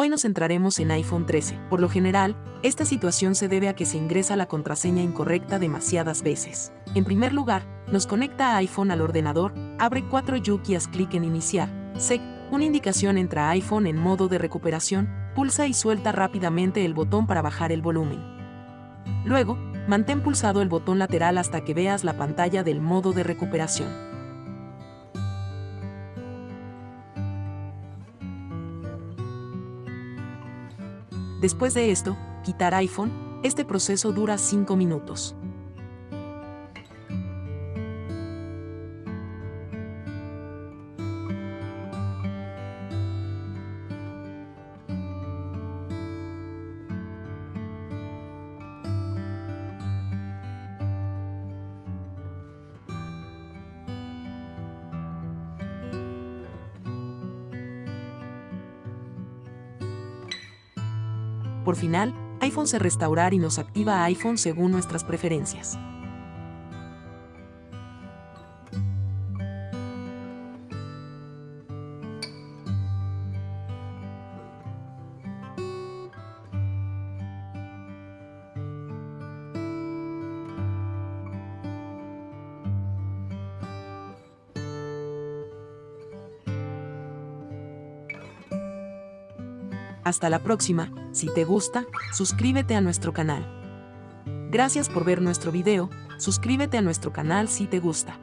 Hoy nos centraremos en iPhone 13. Por lo general, esta situación se debe a que se ingresa la contraseña incorrecta demasiadas veces. En primer lugar, nos conecta a iPhone al ordenador, abre 4 yukias, clic en Iniciar, SEC, una indicación entra iPhone en modo de recuperación, pulsa y suelta rápidamente el botón para bajar el volumen. Luego, mantén pulsado el botón lateral hasta que veas la pantalla del modo de recuperación. Después de esto, quitar iPhone, este proceso dura 5 minutos. Por final, iPhone se restaurar y nos activa iPhone según nuestras preferencias. Hasta la próxima, si te gusta, suscríbete a nuestro canal. Gracias por ver nuestro video, suscríbete a nuestro canal si te gusta.